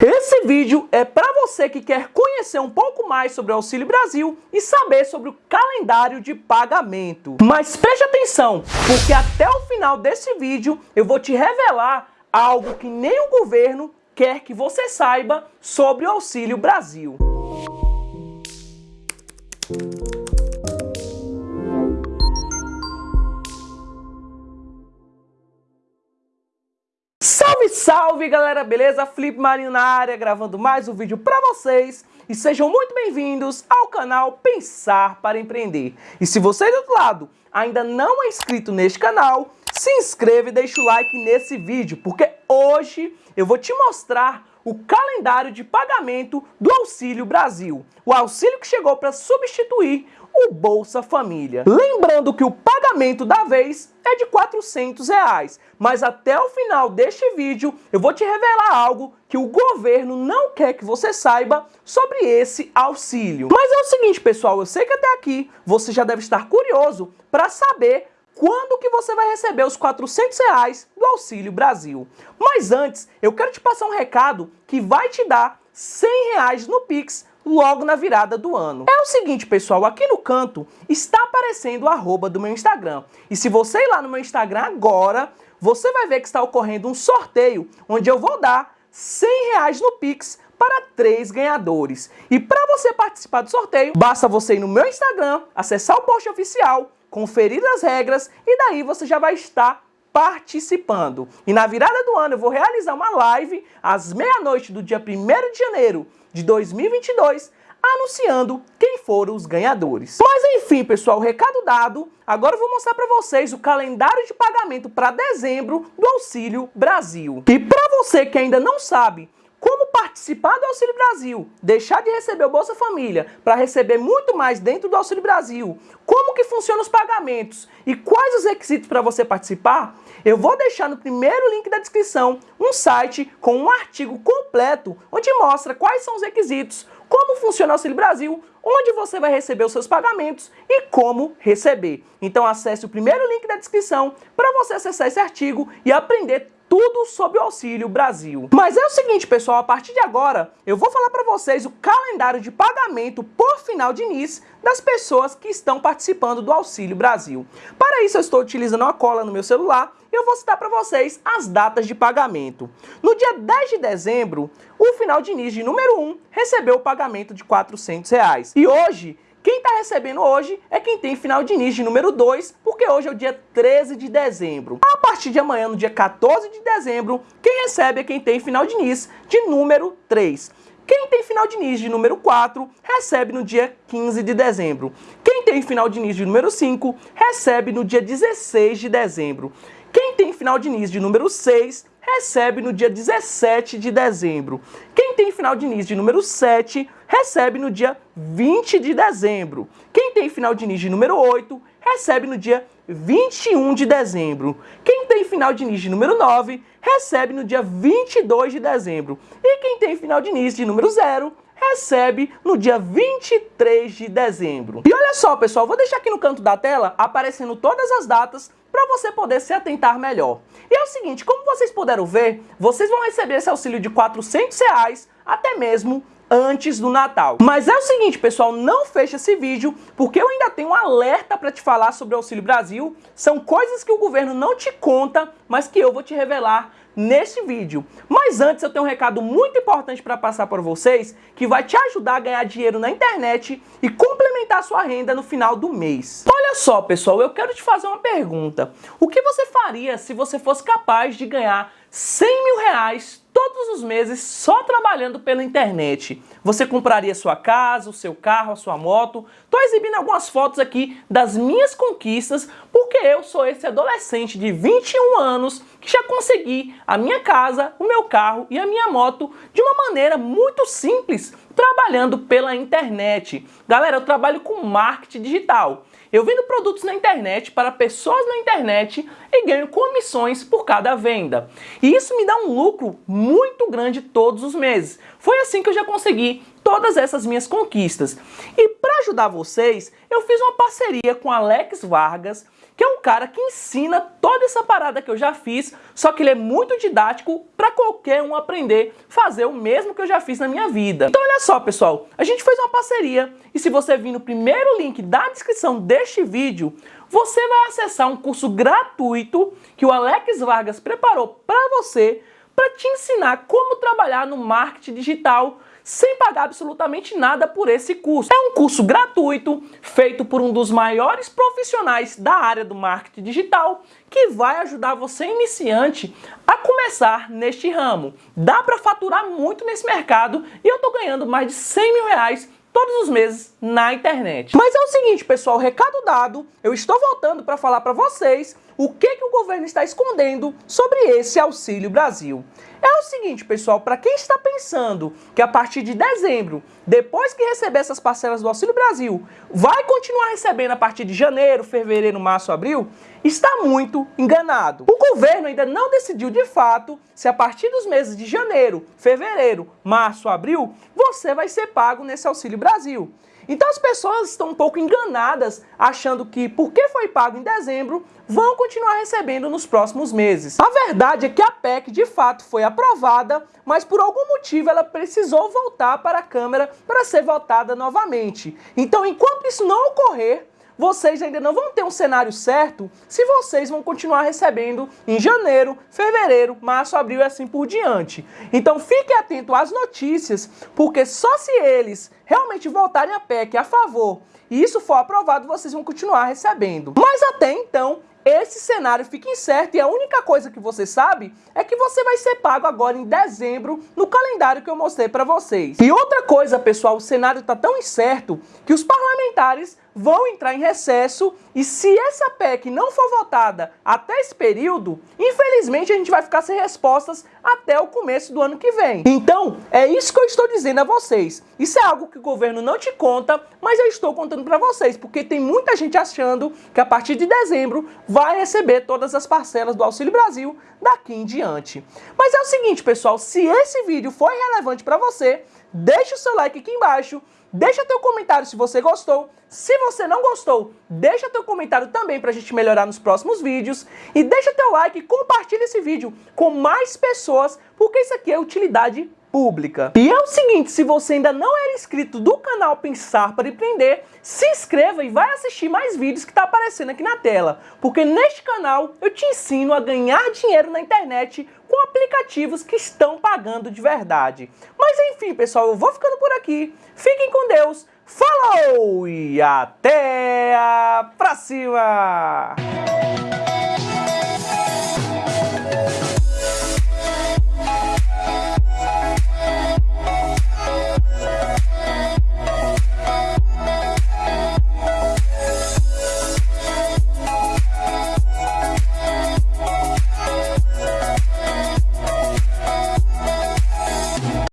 Esse vídeo é para você que quer conhecer um pouco mais sobre o Auxílio Brasil e saber sobre o calendário de pagamento. Mas preste atenção, porque até o final desse vídeo eu vou te revelar algo que nem o governo quer que você saiba sobre o Auxílio Brasil. Salve, galera, beleza? Felipe Marinho na área, gravando mais um vídeo para vocês e sejam muito bem-vindos ao canal Pensar para Empreender. E se você do outro lado ainda não é inscrito neste canal, se inscreva e deixa o like nesse vídeo, porque hoje eu vou te mostrar o calendário de pagamento do Auxílio Brasil. O auxílio que chegou para substituir o Bolsa Família. Lembrando que o pagamento da vez é de 400 reais, mas até o final deste vídeo eu vou te revelar algo que o governo não quer que você saiba sobre esse auxílio. Mas é o seguinte, pessoal, eu sei que até aqui você já deve estar curioso para saber quando que você vai receber os 400 reais do Auxílio Brasil. Mas antes, eu quero te passar um recado que vai te dar 100 reais no Pix logo na virada do ano. É o seguinte, pessoal, aqui no canto está aparecendo o arroba do meu Instagram. E se você ir lá no meu Instagram agora, você vai ver que está ocorrendo um sorteio, onde eu vou dar 100 reais no Pix para três ganhadores. E para você participar do sorteio, basta você ir no meu Instagram, acessar o post oficial, conferir as regras e daí você já vai estar participando. E na virada do ano eu vou realizar uma live às meia-noite do dia 1 de janeiro de 2022, anunciando quem foram os ganhadores. Mas enfim, pessoal, recado dado, agora eu vou mostrar para vocês o calendário de pagamento para dezembro do Auxílio Brasil. E para você que ainda não sabe participar do Auxílio Brasil, deixar de receber o Bolsa Família para receber muito mais dentro do Auxílio Brasil, como que funcionam os pagamentos? E quais os requisitos para você participar, eu vou deixar no primeiro link da descrição um site com um artigo completo onde mostra quais são os requisitos, como funciona o Auxílio Brasil, onde você vai receber os seus pagamentos e como receber. Então acesse o primeiro link da descrição para você acessar esse artigo e aprender tudo sobre o Auxílio Brasil. Mas é o seguinte, pessoal, a partir de agora eu vou falar para vocês o calendário de pagamento por final de NIS das pessoas que estão participando do Auxílio Brasil. Para isso eu estou utilizando uma cola no meu celular e eu vou citar para vocês as datas de pagamento. No dia 10 de dezembro, o final de NIS de número 1 recebeu o pagamento de 400 reais. E hoje, quem está recebendo hoje é quem tem final de NIS de número 2, porque hoje é o dia 13 de dezembro. A partir de amanhã, no dia 14 de dezembro, quem recebe é quem tem final de NIS de número 3. Quem tem final de NIS de número 4 recebe no dia 15 de dezembro. Quem tem final de NIS de número 5 recebe no dia 16 de dezembro. Quem tem final de NIS de número 6 recebe no dia 17 de dezembro. Quem tem final de NIS de número 7 recebe no dia 20 de dezembro. Quem tem final de NIS de número 8 recebe no dia 21 de dezembro. Quem tem final de NIS de número 9 recebe no dia 22 de dezembro. E quem tem final de NIS de número 0 recebe no dia 23 de dezembro. E olha só, pessoal, vou deixar aqui no canto da tela aparecendo todas as datas para você poder se atentar melhor. E é o seguinte, como vocês puderam ver, vocês vão receber esse auxílio de 400 reais até mesmo antes do Natal. Mas é o seguinte, pessoal, não feche esse vídeo, porque eu ainda tenho um alerta para te falar sobre o Auxílio Brasil. São coisas que o governo não te conta, mas que eu vou te revelar neste vídeo. Mas antes eu tenho um recado muito importante para passar para vocês, que vai te ajudar a ganhar dinheiro na internet e complementar sua renda no final do mês. Olha só, pessoal, eu quero te fazer uma pergunta. O que você faria se você fosse capaz de ganhar 100 mil reais todos os meses só trabalhando pela internet. Você compraria sua casa, o seu carro, a sua moto. Estou exibindo algumas fotos aqui das minhas conquistas, porque eu sou esse adolescente de 21 anos que já consegui a minha casa, o meu carro e a minha moto de uma maneira muito simples, trabalhando pela internet. Galera, eu trabalho com marketing digital. Eu vendo produtos na internet para pessoas na internet e ganho comissões por cada venda. E isso me dá um lucro muito grande todos os meses. Foi assim que eu já consegui todas essas minhas conquistas. E para ajudar vocês, eu fiz uma parceria com Alex Vargas, que é um cara que ensina toda essa parada que eu já fiz, só que ele é muito didático para qualquer um aprender fazer o mesmo que eu já fiz na minha vida. Então olha só, pessoal, a gente fez uma parceria e se você vir no primeiro link da descrição deste vídeo, você vai acessar um curso gratuito que o Alex Vargas preparou para você para te ensinar como trabalhar no marketing digital sem pagar absolutamente nada por esse curso. É um curso gratuito, feito por um dos maiores profissionais da área do marketing digital, que vai ajudar você iniciante a começar neste ramo. Dá para faturar muito nesse mercado e eu estou ganhando mais de 100 mil reais todos os meses na internet. Mas é o seguinte, pessoal, recado dado, eu estou voltando para falar para vocês o que, que o governo está escondendo sobre esse Auxílio Brasil. É o seguinte, pessoal, para quem está pensando que a partir de dezembro, depois que receber essas parcelas do Auxílio Brasil, vai continuar recebendo a partir de janeiro, fevereiro, março, abril, está muito enganado. O governo ainda não decidiu de fato se a partir dos meses de janeiro, fevereiro, março, abril, você vai ser pago nesse Auxílio Brasil. Então as pessoas estão um pouco enganadas, achando que porque foi pago em dezembro, vão continuar recebendo nos próximos meses. A verdade é que a PEC de fato foi aprovada, mas por algum motivo ela precisou voltar para a Câmara para ser votada novamente. Então enquanto isso não ocorrer, vocês ainda não vão ter um cenário certo se vocês vão continuar recebendo em janeiro, fevereiro, março, abril e assim por diante. Então fique atento às notícias, porque só se eles realmente votarem a PEC a favor e isso for aprovado, vocês vão continuar recebendo. Mas até então, esse cenário fica incerto e a única coisa que você sabe é que você vai ser pago agora em dezembro no calendário que eu mostrei para vocês. E outra coisa, pessoal, o cenário está tão incerto que os parlamentares vão entrar em recesso e se essa PEC não for votada até esse período, infelizmente a gente vai ficar sem respostas até o começo do ano que vem. Então, é isso que eu estou dizendo a vocês. Isso é algo que o governo não te conta, mas eu estou contando para vocês, porque tem muita gente achando que a partir de dezembro vai receber todas as parcelas do Auxílio Brasil daqui em diante. Mas é o seguinte, pessoal, se esse vídeo foi relevante para você, deixa o seu like aqui embaixo, Deixa teu comentário se você gostou. Se você não gostou, deixa teu comentário também para a gente melhorar nos próximos vídeos. E deixa teu like e compartilha esse vídeo com mais pessoas, porque isso aqui é utilidade pública. E é o seguinte, se você ainda não era inscrito do canal Pensar para Empreender, se inscreva e vai assistir mais vídeos que está aparecendo aqui na tela, porque neste canal eu te ensino a ganhar dinheiro na internet com aplicativos que estão pagando de verdade. Mas enfim, pessoal, eu vou ficando por aqui. Fiquem com Deus. Falou e até a próxima!